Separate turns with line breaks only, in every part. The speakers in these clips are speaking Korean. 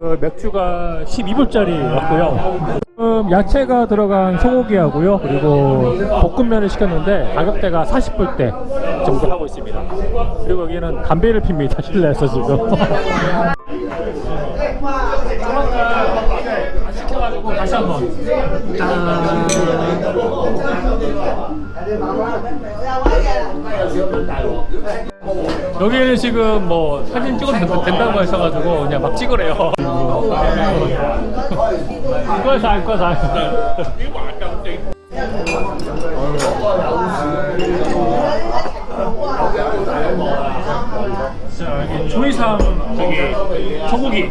그 맥주가 12불짜리였고요. 지금 야채가 들어간 소고기 하고요. 그리고 볶음면을 시켰는데 가격대가 40불대 정도 하고 있습니다. 그리고 여기는 담배를 핍니다. 실내에서 지금. 다시 한번. 여기는 지금 뭐 사진 찍어도 된- 된다고 하셔가지고 그냥 막 찍으래요. 이거 사. 자, 여기 조이삼 저기 소고기.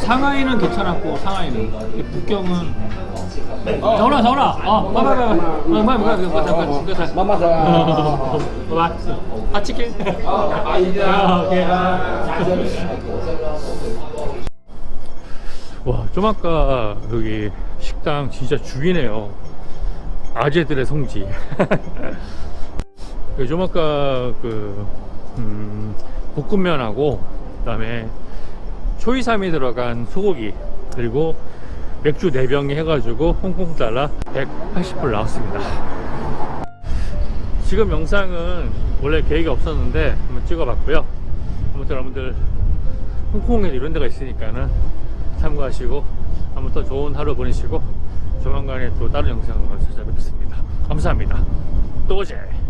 상하이는 괜찮았고 상하이는 북경은 서울아 서울아 아 봐봐 봐봐 뭐야 뭐야 뭐야 잠깐 잠깐 마마사 봐봐 아 치킨 아 오케이 와좀 아까 여기 식당 진짜 죽이네요 아재들의 성지 좀 아까 그 음, 볶음면하고 그 다음에 초이삼이 들어간 소고기 그리고 맥주 4병에 해가지고 홍콩 달러 180불 나왔습니다. 지금 영상은 원래 계획이 없었는데 한번 찍어봤고요. 아무튼 여러분들 홍콩에 이런 데가 있으니까는 참고하시고 아무튼 좋은 하루 보내시고 조만간에 또 다른 영상으로 찾아뵙겠습니다. 감사합니다. 또 오제.